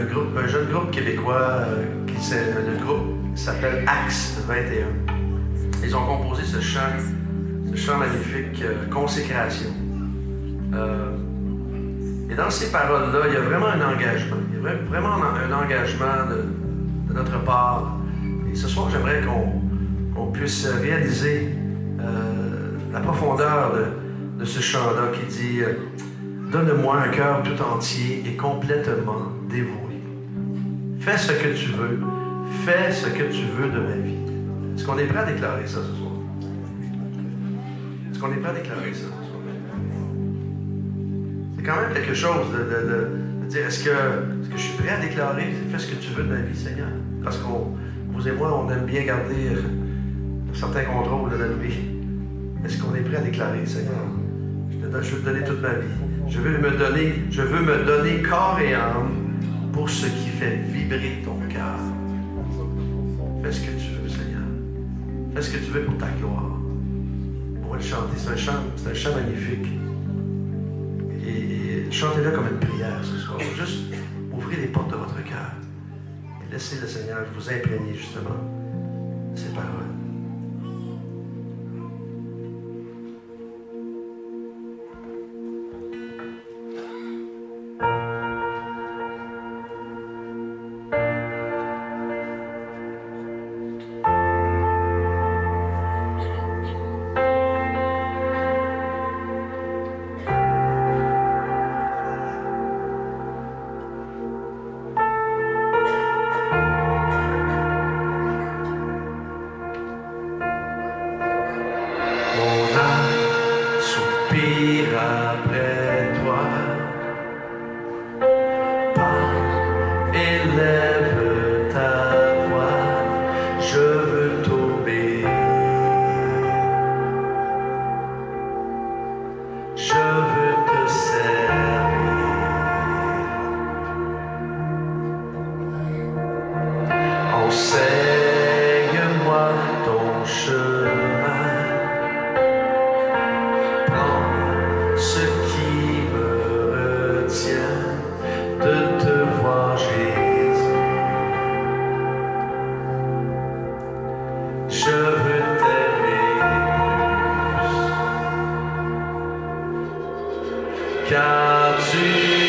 un, jeune groupe québécois, euh, le groupe s'appelle Axe 21. Ils ont composé ce chant, ce chant magnifique, euh, Consécration. Euh, et dans ces paroles-là, il y a vraiment un engagement. Il y a vraiment un engagement de, notre part. Et ce soir, j'aimerais qu'on puisse réaliser la profondeur de, de ce chant-là qui dit Donne-moi un cœur tout entier et complètement dévoué. Fais ce que tu veux. Fais ce que tu veux de ma vie. Est-ce qu'on est prêt à déclarer ça ce soir? Est-ce qu'on est prêt à déclarer ça ce soir? C'est quand même quelque chose de, dire est-ce que, que, je suis prêt à déclarer? Fais ce que tu veux de ma vie, Seigneur? Parce que vous et moi, on aime bien garder un certain contrôle de notre vie. Est-ce qu'on est prêt à déclarer, Seigneur? Je veux te donner toute ma vie. Je veux me donner, je veux me donner corps et âme pour ce qui fait vibrer ton cœur. Fais ce que tu veux, Seigneur. Fais ce que tu veux pour ta gloire. On va le chanter. C'est un chant, c'est un chant magnifique. Et chantez-le comme une prière ce soir. Juste ouvrez les portes de votre cœur. Et laissez le Seigneur vous imprégner justement de ces paroles. live. see.